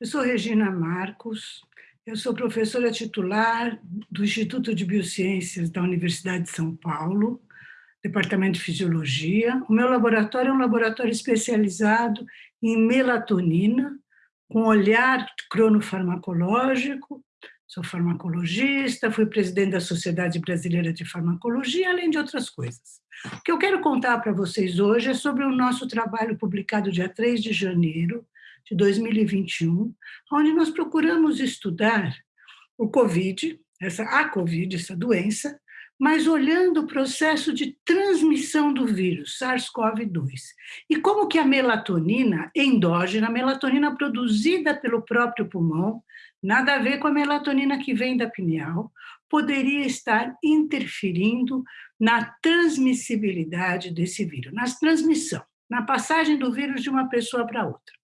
Eu sou Regina Marcos, eu sou professora titular do Instituto de Biociências da Universidade de São Paulo, Departamento de Fisiologia. O meu laboratório é um laboratório especializado em melatonina, com olhar cronofarmacológico. Sou farmacologista, fui presidente da Sociedade Brasileira de Farmacologia, além de outras coisas. O que eu quero contar para vocês hoje é sobre o nosso trabalho publicado dia 3 de janeiro, de 2021, onde nós procuramos estudar o COVID, essa, a COVID, essa doença, mas olhando o processo de transmissão do vírus, SARS-CoV-2. E como que a melatonina endógena, a melatonina produzida pelo próprio pulmão, nada a ver com a melatonina que vem da pineal, poderia estar interferindo na transmissibilidade desse vírus, na transmissão, na passagem do vírus de uma pessoa para outra.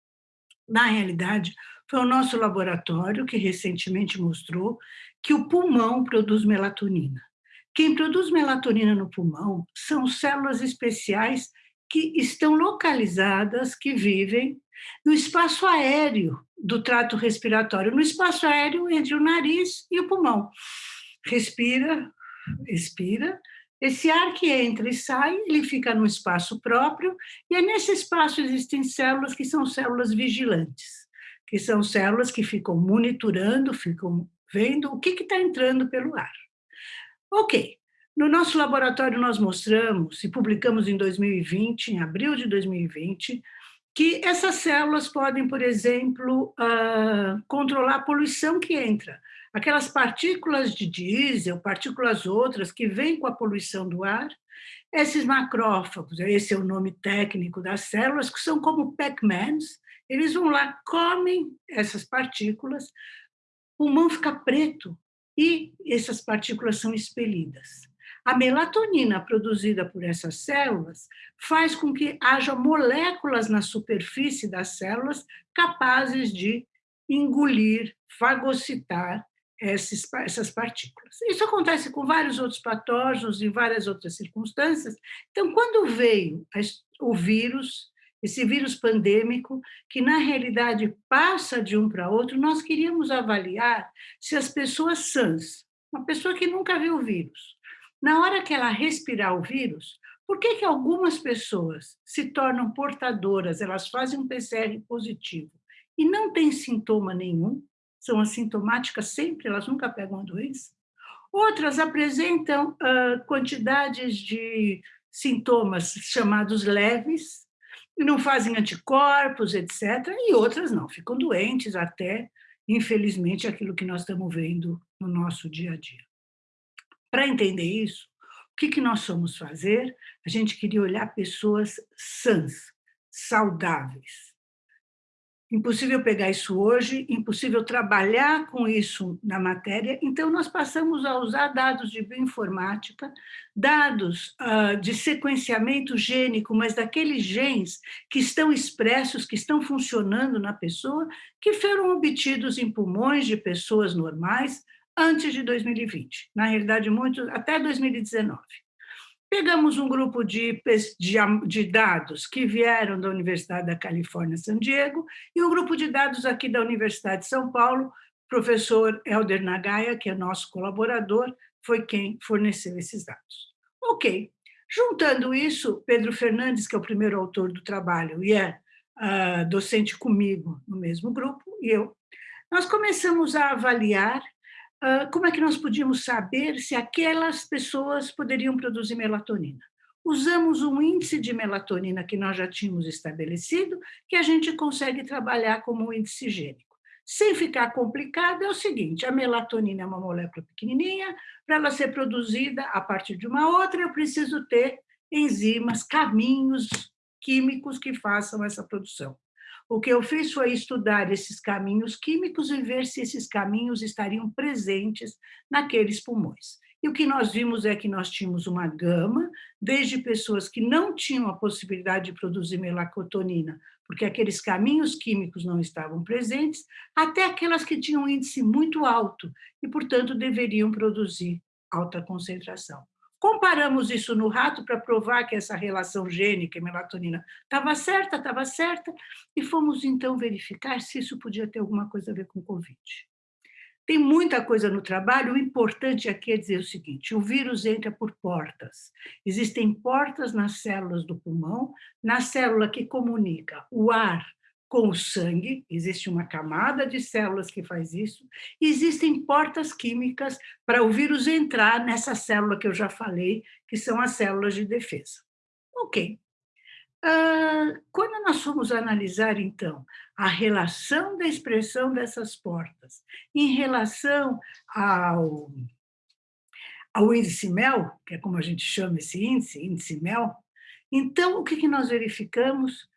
Na realidade, foi o nosso laboratório que recentemente mostrou que o pulmão produz melatonina. Quem produz melatonina no pulmão são células especiais que estão localizadas, que vivem no espaço aéreo do trato respiratório, no espaço aéreo entre o nariz e o pulmão. Respira, expira, esse ar que entra e sai, ele fica no espaço próprio, e é nesse espaço existem células que são células vigilantes, que são células que ficam monitorando, ficam vendo o que está entrando pelo ar. Ok, no nosso laboratório nós mostramos, e publicamos em 2020, em abril de 2020, que essas células podem, por exemplo, uh, controlar a poluição que entra aquelas partículas de diesel, partículas outras que vêm com a poluição do ar, esses macrófagos, esse é o nome técnico das células, que são como Pac-Mans, eles vão lá, comem essas partículas, o pulmão fica preto e essas partículas são expelidas. A melatonina produzida por essas células faz com que haja moléculas na superfície das células capazes de engolir, fagocitar esses, essas partículas. Isso acontece com vários outros patógenos em várias outras circunstâncias. Então, quando veio o vírus, esse vírus pandêmico, que na realidade passa de um para outro, nós queríamos avaliar se as pessoas sãs, uma pessoa que nunca viu o vírus, na hora que ela respirar o vírus, por que, que algumas pessoas se tornam portadoras, elas fazem um PCR positivo e não têm sintoma nenhum, são assintomáticas sempre, elas nunca pegam a doença. Outras apresentam uh, quantidades de sintomas chamados leves, não fazem anticorpos, etc., e outras não, ficam doentes até, infelizmente, aquilo que nós estamos vendo no nosso dia a dia. Para entender isso, o que, que nós fomos fazer? A gente queria olhar pessoas sãs, saudáveis, impossível pegar isso hoje, impossível trabalhar com isso na matéria, então nós passamos a usar dados de bioinformática, dados uh, de sequenciamento gênico, mas daqueles genes que estão expressos, que estão funcionando na pessoa, que foram obtidos em pulmões de pessoas normais antes de 2020, na realidade, muito, até 2019. Pegamos um grupo de, de, de, dados que vieram da Universidade da Califórnia, San Diego, e um grupo de dados aqui da Universidade de São Paulo, professor Helder Nagaya, que é nosso colaborador, foi quem forneceu esses dados. Ok, juntando isso, Pedro Fernandes, que é o primeiro autor do trabalho e é uh, docente comigo no mesmo grupo, e eu, nós começamos a avaliar como é que nós podíamos saber se aquelas pessoas poderiam produzir melatonina? Usamos um índice de melatonina que nós já tínhamos estabelecido, que a gente consegue trabalhar como um índice gênico. Sem ficar complicado, é o seguinte, a melatonina é uma molécula pequenininha, para ela ser produzida a partir de uma outra, eu preciso ter enzimas, caminhos químicos que façam essa produção. O que eu fiz foi estudar esses caminhos químicos e ver se esses caminhos estariam presentes naqueles pulmões. E o que nós vimos é que nós tínhamos uma gama, desde pessoas que não tinham a possibilidade de produzir melatonina, porque aqueles caminhos químicos não estavam presentes, até aquelas que tinham um índice muito alto e, portanto, deveriam produzir alta concentração. Comparamos isso no rato para provar que essa relação gênica e melatonina estava certa, estava certa, e fomos então verificar se isso podia ter alguma coisa a ver com Covid. Tem muita coisa no trabalho, o importante aqui é dizer o seguinte, o vírus entra por portas. Existem portas nas células do pulmão, na célula que comunica o ar com o sangue, existe uma camada de células que faz isso, existem portas químicas para o vírus entrar nessa célula que eu já falei, que são as células de defesa. Ok. Uh, quando nós fomos analisar, então, a relação da expressão dessas portas em relação ao, ao índice MEL, que é como a gente chama esse índice, índice MEL, então, o que, que nós verificamos?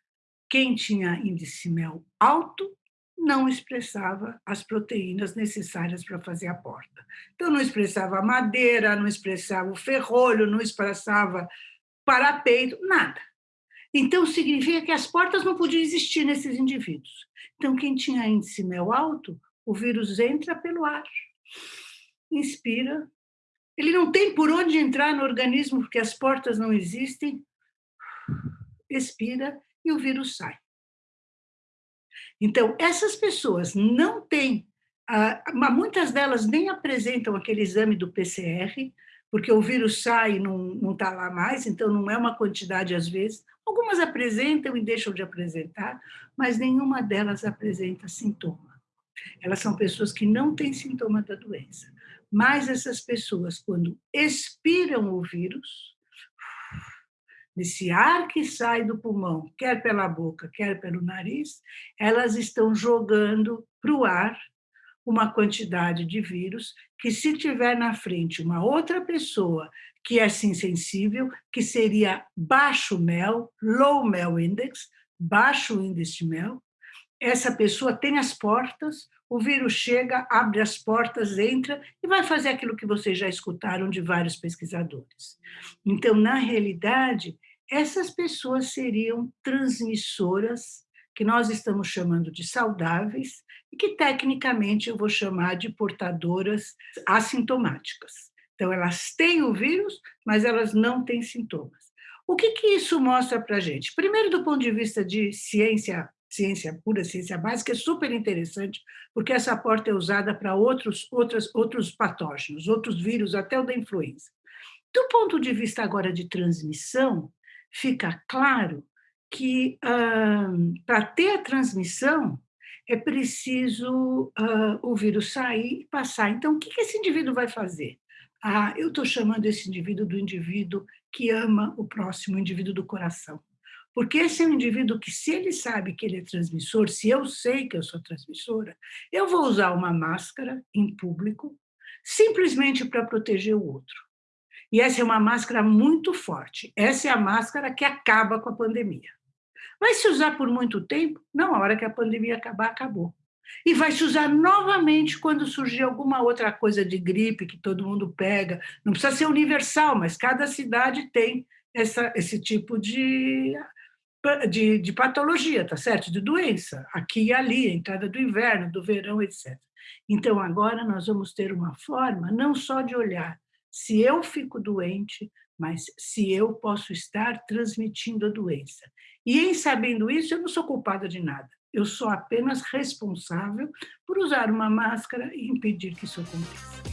Quem tinha índice MEL alto não expressava as proteínas necessárias para fazer a porta. Então, não expressava madeira, não expressava o ferrolho, não expressava parapeito, nada. Então, significa que as portas não podiam existir nesses indivíduos. Então, quem tinha índice MEL alto, o vírus entra pelo ar, inspira, ele não tem por onde entrar no organismo, porque as portas não existem, expira e o vírus sai. Então, essas pessoas não têm, ah, muitas delas nem apresentam aquele exame do PCR, porque o vírus sai e não está lá mais, então não é uma quantidade às vezes. Algumas apresentam e deixam de apresentar, mas nenhuma delas apresenta sintoma. Elas são pessoas que não têm sintoma da doença. Mas essas pessoas, quando expiram o vírus, nesse ar que sai do pulmão, quer pela boca, quer pelo nariz, elas estão jogando para o ar uma quantidade de vírus que, se tiver na frente uma outra pessoa que é sim sensível, que seria baixo MEL, low MEL index, baixo índice de MEL, essa pessoa tem as portas, o vírus chega, abre as portas, entra e vai fazer aquilo que vocês já escutaram de vários pesquisadores. Então, na realidade, essas pessoas seriam transmissoras, que nós estamos chamando de saudáveis, e que tecnicamente eu vou chamar de portadoras assintomáticas. Então, elas têm o vírus, mas elas não têm sintomas. O que, que isso mostra para a gente? Primeiro, do ponto de vista de ciência, ciência pura, ciência básica, é super interessante, porque essa porta é usada para outros, outros, outros patógenos, outros vírus, até o da influenza. Do ponto de vista agora de transmissão, fica claro que uh, para ter a transmissão é preciso uh, o vírus sair e passar. Então, o que esse indivíduo vai fazer? Ah, eu estou chamando esse indivíduo do indivíduo que ama o próximo, o indivíduo do coração. Porque esse é um indivíduo que, se ele sabe que ele é transmissor, se eu sei que eu sou transmissora, eu vou usar uma máscara em público, simplesmente para proteger o outro. E essa é uma máscara muito forte. Essa é a máscara que acaba com a pandemia. Vai se usar por muito tempo? Não, a hora que a pandemia acabar, acabou. E vai se usar novamente quando surgir alguma outra coisa de gripe que todo mundo pega. Não precisa ser universal, mas cada cidade tem essa, esse tipo de, de, de patologia, tá certo? De doença, aqui e ali, a entrada do inverno, do verão, etc. Então, agora nós vamos ter uma forma não só de olhar se eu fico doente, mas se eu posso estar transmitindo a doença. E em sabendo isso, eu não sou culpada de nada. Eu sou apenas responsável por usar uma máscara e impedir que isso aconteça.